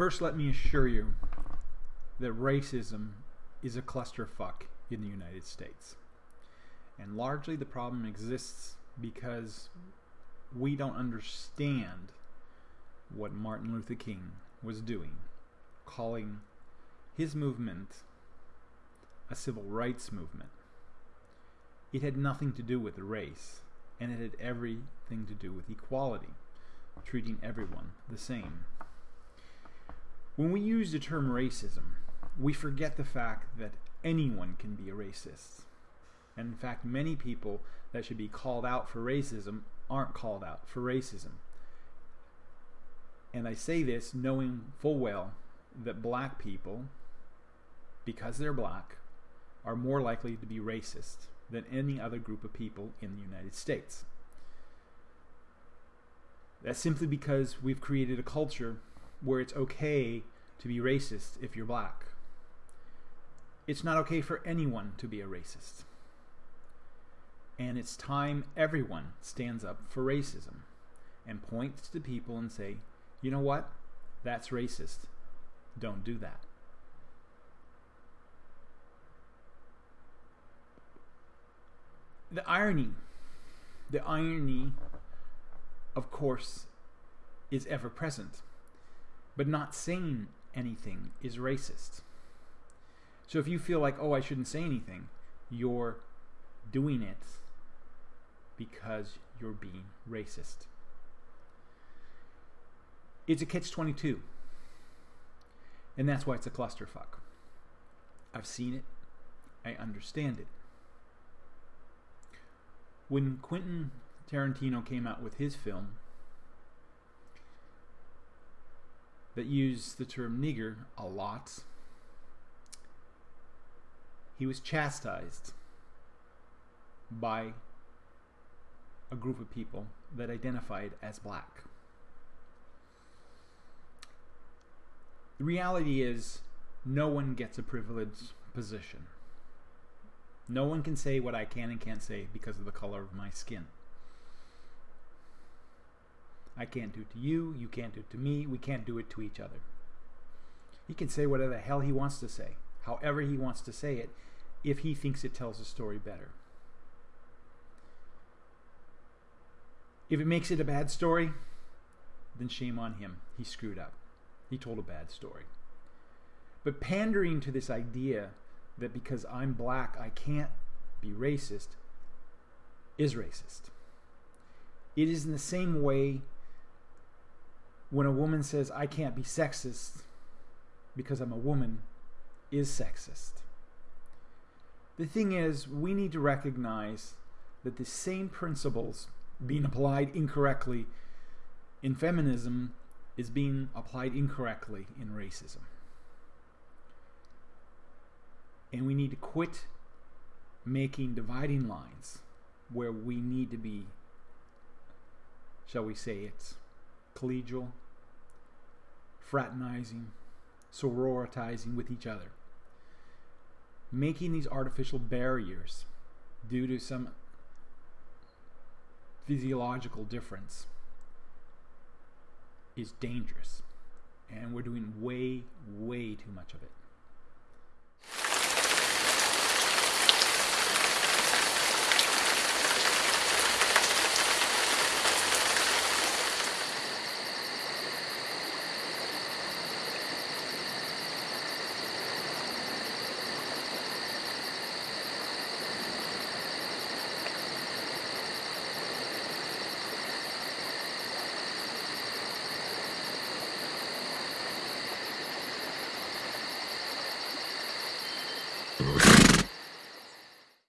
First, let me assure you that racism is a clusterfuck in the United States. And largely the problem exists because we don't understand what Martin Luther King was doing, calling his movement a civil rights movement. It had nothing to do with race, and it had everything to do with equality, treating everyone the same. When we use the term racism, we forget the fact that anyone can be a racist. And in fact, many people that should be called out for racism aren't called out for racism. And I say this knowing full well that black people, because they're black, are more likely to be racist than any other group of people in the United States. That's simply because we've created a culture where it's okay to be racist if you're black. It's not okay for anyone to be a racist. And it's time everyone stands up for racism and points to people and say, you know what? That's racist. Don't do that. The irony, the irony, of course, is ever present. But not saying anything is racist. So if you feel like, oh, I shouldn't say anything, you're doing it because you're being racist. It's a catch 22. And that's why it's a clusterfuck. I've seen it. I understand it. When Quentin Tarantino came out with his film that used the term nigger a lot, he was chastised by a group of people that identified as black. The reality is, no one gets a privileged position. No one can say what I can and can't say because of the color of my skin. I can't do it to you, you can't do it to me, we can't do it to each other. He can say whatever the hell he wants to say, however he wants to say it, if he thinks it tells the story better. If it makes it a bad story, then shame on him. He screwed up. He told a bad story. But pandering to this idea that because I'm black I can't be racist is racist. It is in the same way when a woman says I can't be sexist because I'm a woman is sexist. The thing is, we need to recognize that the same principles being applied incorrectly in feminism is being applied incorrectly in racism. And we need to quit making dividing lines where we need to be, shall we say it, collegial, fraternizing, sororitizing with each other. Making these artificial barriers due to some physiological difference is dangerous. And we're doing way, way too much of it.